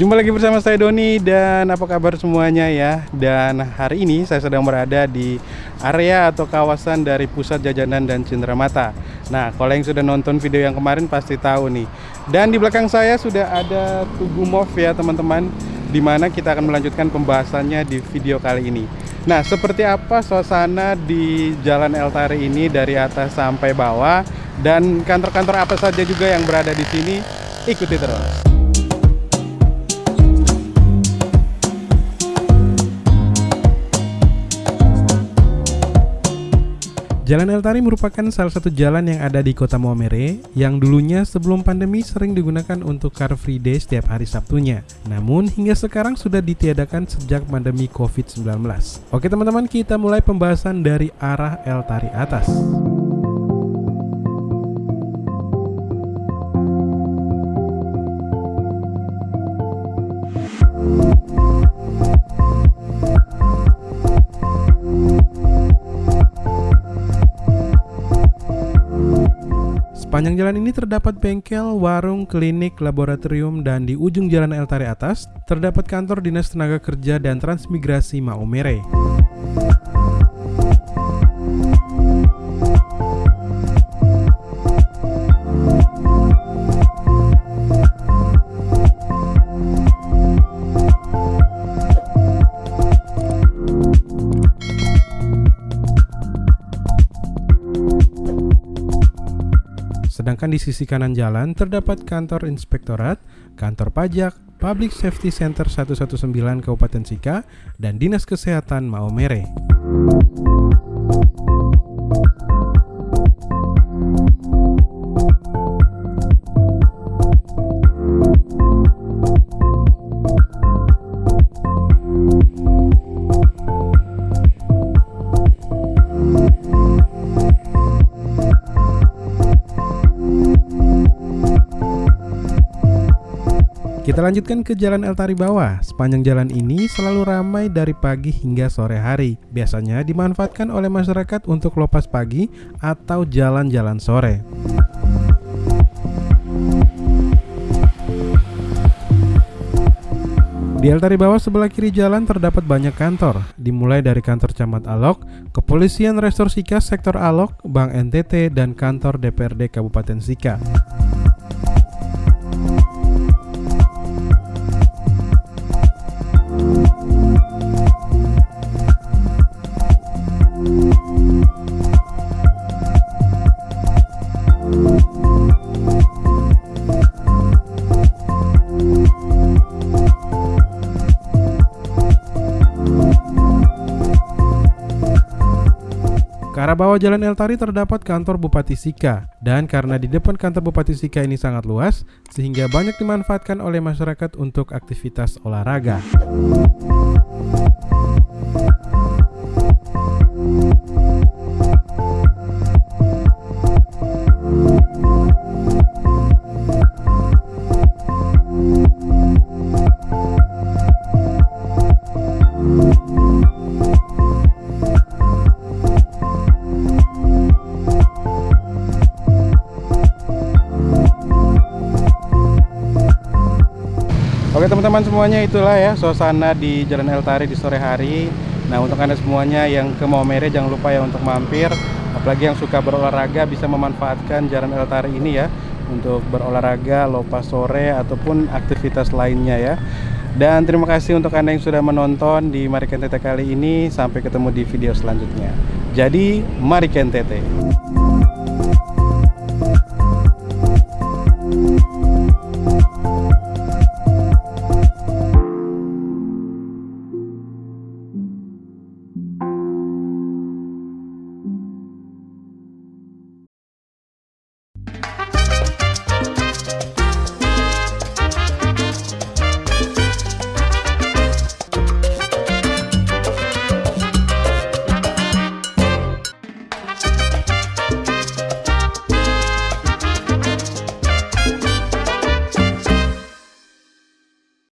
Jumpa lagi bersama saya Doni dan apa kabar semuanya ya? Dan hari ini saya sedang berada di area atau kawasan dari pusat jajanan dan cenderamata Nah kalau yang sudah nonton video yang kemarin pasti tahu nih. Dan di belakang saya sudah ada Tugu Move ya teman-teman Di mana kita akan melanjutkan pembahasannya di video kali ini. Nah seperti apa suasana di Jalan Eltari ini dari atas sampai bawah? Dan kantor-kantor apa saja juga yang berada di sini? Ikuti terus Jalan Eltari merupakan salah satu jalan yang ada di kota Maumere yang dulunya sebelum pandemi sering digunakan untuk Car Free Day setiap hari Sabtunya. Namun hingga sekarang sudah ditiadakan sejak pandemi COVID-19. Oke teman-teman kita mulai pembahasan dari arah Eltari atas. Sepanjang jalan ini terdapat bengkel, warung, klinik, laboratorium, dan di ujung jalan Eltari atas terdapat kantor Dinas Tenaga Kerja dan Transmigrasi Maumere. Sedangkan di sisi kanan jalan terdapat kantor inspektorat, kantor pajak, Public Safety Center 119 Kabupaten Sika, dan Dinas Kesehatan Maumere. Kita lanjutkan ke Jalan Eltari Bawah. Sepanjang jalan ini selalu ramai dari pagi hingga sore hari. Biasanya dimanfaatkan oleh masyarakat untuk lopas pagi atau jalan-jalan sore. Di Eltari Bawah sebelah kiri jalan terdapat banyak kantor, dimulai dari kantor Camat Alok, Kepolisian Restor Sika Sektor Alok, Bank NTT, dan kantor DPRD Kabupaten Sika. Ke arah bawah Jalan Eltari terdapat kantor Bupati Sika dan karena di depan kantor Bupati Sika ini sangat luas sehingga banyak dimanfaatkan oleh masyarakat untuk aktivitas olahraga. Teman-teman semuanya itulah ya suasana di Jalan Eltari di sore hari. Nah untuk anda semuanya yang ke Maumere jangan lupa ya untuk mampir. Apalagi yang suka berolahraga bisa memanfaatkan Jalan Eltari ini ya Untuk berolahraga, lopas sore ataupun aktivitas lainnya ya. Dan terima kasih untuk anda yang sudah menonton di Mari Kentete kali ini. Sampai ketemu di video selanjutnya. Jadi mari Kentete